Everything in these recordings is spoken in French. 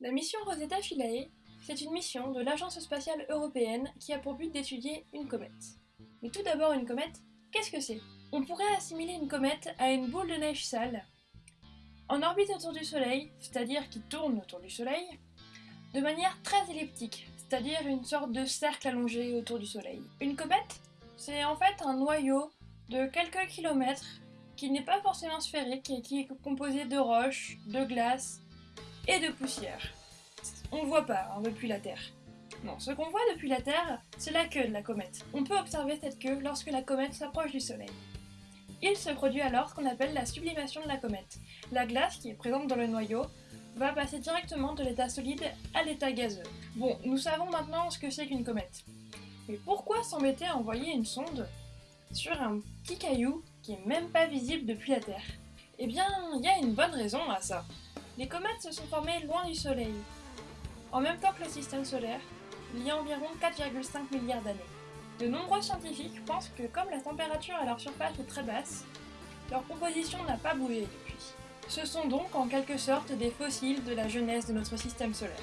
La mission Rosetta Philae, c'est une mission de l'Agence spatiale européenne qui a pour but d'étudier une comète. Mais tout d'abord, une comète, qu'est-ce que c'est? On pourrait assimiler une comète à une boule de neige sale, en orbite autour du Soleil, c'est-à-dire qui tourne autour du Soleil, de manière très elliptique, c'est-à-dire une sorte de cercle allongé autour du Soleil. Une comète, c'est en fait un noyau de quelques kilomètres qui n'est pas forcément sphérique et qui est composé de roches, de glace et de poussière. On ne voit pas hein, depuis la Terre. Non, ce qu'on voit depuis la Terre, c'est la queue de la comète. On peut observer cette queue lorsque la comète s'approche du Soleil. Il se produit alors ce qu'on appelle la sublimation de la comète. La glace qui est présente dans le noyau va passer directement de l'état solide à l'état gazeux. Bon, nous savons maintenant ce que c'est qu'une comète. Mais pourquoi s'embêter à envoyer une sonde sur un petit caillou qui est même pas visible depuis la Terre? Eh bien, il y a une bonne raison à ça. Les comètes se sont formées loin du Soleil, en même temps que le système solaire, il y a environ 4,5 milliards d'années. De nombreux scientifiques pensent que comme la température à leur surface est très basse, leur composition n'a pas bougé depuis. Ce sont donc en quelque sorte des fossiles de la jeunesse de notre système solaire.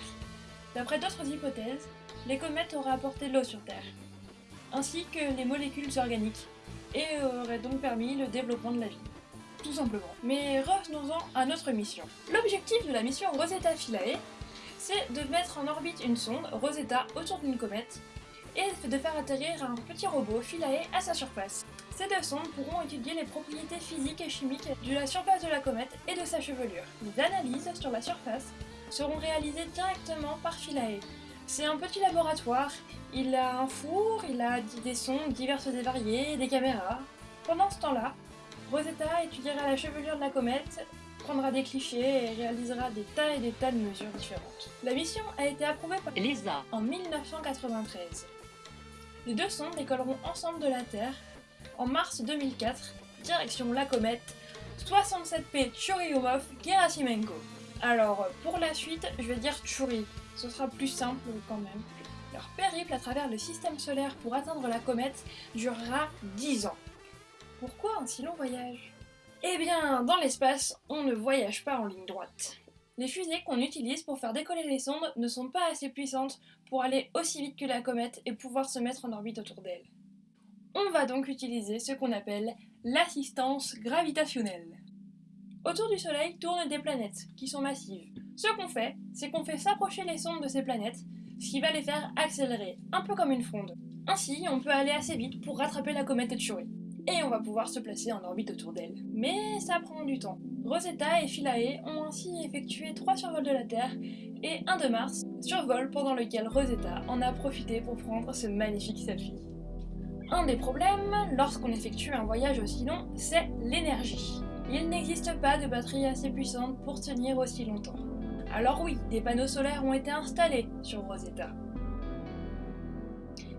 D'après d'autres hypothèses, les comètes auraient apporté l'eau sur Terre, ainsi que les molécules organiques, et auraient donc permis le développement de la vie. Simplement. Mais revenons-en à notre mission. L'objectif de la mission Rosetta Philae, c'est de mettre en orbite une sonde, Rosetta, autour d'une comète, et de faire atterrir un petit robot Philae à sa surface. Ces deux sondes pourront étudier les propriétés physiques et chimiques de la surface de la comète et de sa chevelure. Les analyses sur la surface seront réalisées directement par Philae. C'est un petit laboratoire, il a un four, il a des sondes diverses et variées, des caméras. Pendant ce temps-là, Rosetta étudiera la chevelure de la comète, prendra des clichés et réalisera des tas et des tas de mesures différentes. La mission a été approuvée par Lisa en 1993. Les deux sondes décolleront ensemble de la Terre en mars 2004, direction la comète 67P Churyumov-Gerasimenko. Alors, pour la suite, je vais dire Chury, ce sera plus simple quand même. Leur périple à travers le système solaire pour atteindre la comète durera 10 ans. Pourquoi un si long voyage? Eh bien, dans l'espace, on ne voyage pas en ligne droite. Les fusées qu'on utilise pour faire décoller les sondes ne sont pas assez puissantes pour aller aussi vite que la comète et pouvoir se mettre en orbite autour d'elle. On va donc utiliser ce qu'on appelle l'assistance gravitationnelle. Autour du Soleil tournent des planètes, qui sont massives. Ce qu'on fait, c'est qu'on fait s'approcher les sondes de ces planètes, ce qui va les faire accélérer, un peu comme une fronde. Ainsi, on peut aller assez vite pour rattraper la comète de Chury. Et on va pouvoir se placer en orbite autour d'elle. Mais ça prend du temps. Rosetta et Philae ont ainsi effectué trois survols de la Terre et un de Mars, survol pendant lequel Rosetta en a profité pour prendre ce magnifique selfie. Un des problèmes, lorsqu'on effectue un voyage aussi long, c'est l'énergie. Il n'existe pas de batterie assez puissante pour tenir aussi longtemps. Alors oui, des panneaux solaires ont été installés sur Rosetta.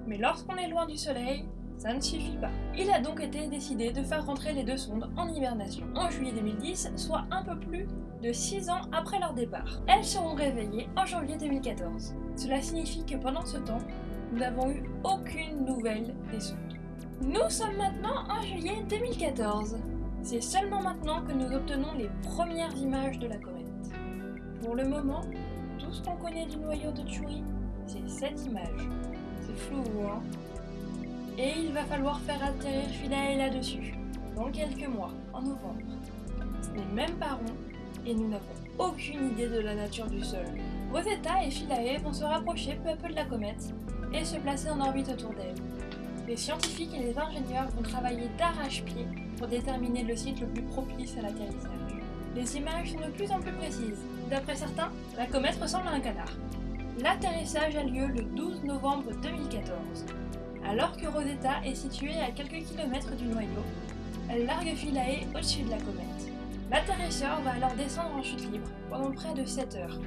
Mais lorsqu'on est loin du Soleil, ça ne suffit pas. Il a donc été décidé de faire rentrer les deux sondes en hibernation en juillet 2010, soit un peu plus de 6 ans après leur départ. Elles seront réveillées en janvier 2014. Cela signifie que pendant ce temps, nous n'avons eu aucune nouvelle des sondes. Nous sommes maintenant en juillet 2014. C'est seulement maintenant que nous obtenons les premières images de la comète. Pour le moment, tout ce qu'on connaît du noyau de Chury, c'est cette image. C'est flou, hein? Et il va falloir faire atterrir Philae là-dessus, dans quelques mois, en novembre. Ce n'est même pas rond, et nous n'avons aucune idée de la nature du sol. Rosetta et Philae vont se rapprocher peu à peu de la comète, et se placer en orbite autour d'elle. Les scientifiques et les ingénieurs vont travailler d'arrache-pied pour déterminer le site le plus propice à l'atterrissage. Les images sont de plus en plus précises. D'après certains, la comète ressemble à un canard. L'atterrissage a lieu le 12 novembre 2014. Alors que Rosetta est située à quelques kilomètres du noyau, elle largue Philae au-dessus de la comète. L'atterrisseur va alors descendre en chute libre pendant près de 7 heures.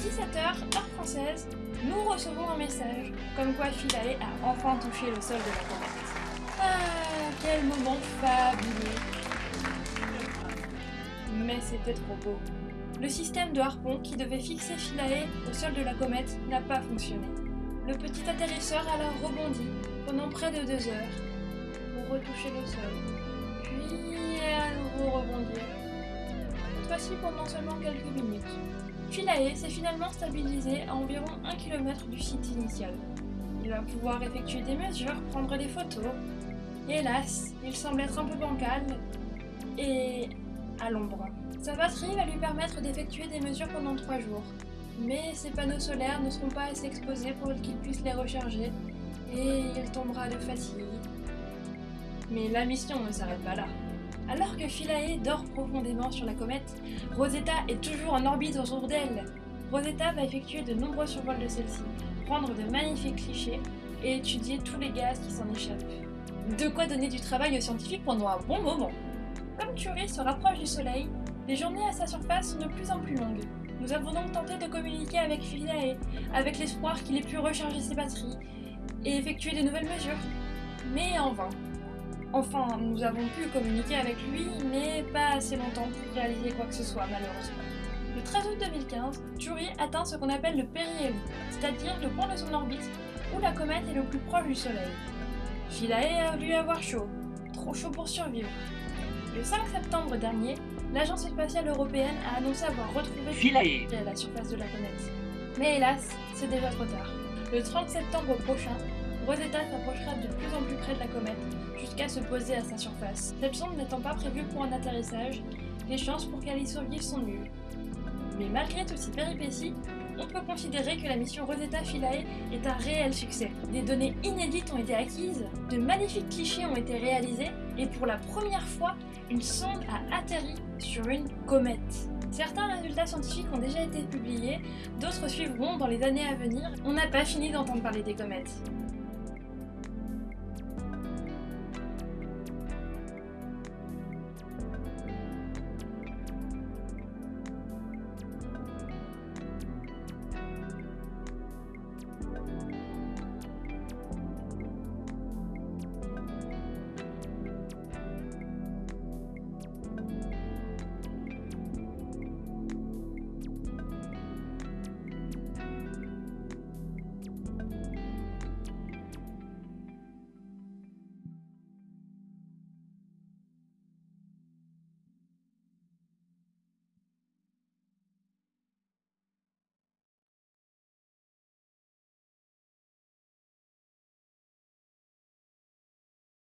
17 heures, heure française, nous recevons un message comme quoi Philae a enfin touché le sol de la comète. Ah, quel moment fabuleux Mais c'était trop beau. Le système de harpon qui devait fixer Philae au sol de la comète n'a pas fonctionné. Le petit atterrisseur alors rebondit pendant près de deux heures pour retoucher le sol, puis à nouveau rebondir. Cette fois-ci pendant seulement quelques minutes. Philae s'est finalement stabilisé à environ 1 km du site initial. Il va pouvoir effectuer des mesures, prendre des photos. hélas, il semble être un peu bancal et à l'ombre. Sa batterie va lui permettre d'effectuer des mesures pendant 3 jours. Mais ses panneaux solaires ne seront pas assez exposés pour qu'il puisse les recharger et il tombera de fatigue. Mais la mission ne s'arrête pas là. Alors que Philae dort profondément sur la comète, Rosetta est toujours en orbite autour d'elle. Rosetta va effectuer de nombreux survols de celle-ci, prendre de magnifiques clichés et étudier tous les gaz qui s'en échappent. De quoi donner du travail aux scientifiques pendant un bon moment. Comme Curie se rapproche du Soleil, les journées à sa surface sont de plus en plus longues. Nous avons donc tenté de communiquer avec Philae, avec l'espoir qu'il ait pu recharger ses batteries et effectuer de nouvelles mesures. Mais en vain. Enfin, nous avons pu communiquer avec lui, mais pas assez longtemps pour réaliser quoi que ce soit, malheureusement. Le 13 août 2015, Curie atteint ce qu'on appelle le périhélie, c'est-à-dire le point de son orbite où la comète est le plus proche du Soleil. Philae a dû avoir chaud, trop chaud pour survivre. Le 5 septembre dernier, l'Agence spatiale européenne a annoncé avoir retrouvé Philae à la surface de la comète. Mais hélas, c'est déjà trop tard. Le 30 septembre prochain, Rosetta s'approchera de plus en plus près de la comète, jusqu'à se poser à sa surface. Cette sonde n'étant pas prévue pour un atterrissage, les chances pour qu'elle y survive sont nulles. Mais malgré toutes ces péripéties, on peut considérer que la mission Rosetta Philae est un réel succès. Des données inédites ont été acquises, de magnifiques clichés ont été réalisés, et pour la première fois, une sonde a atterri sur une comète. Certains résultats scientifiques ont déjà été publiés, d'autres suivront dans les années à venir. On n'a pas fini d'entendre parler des comètes.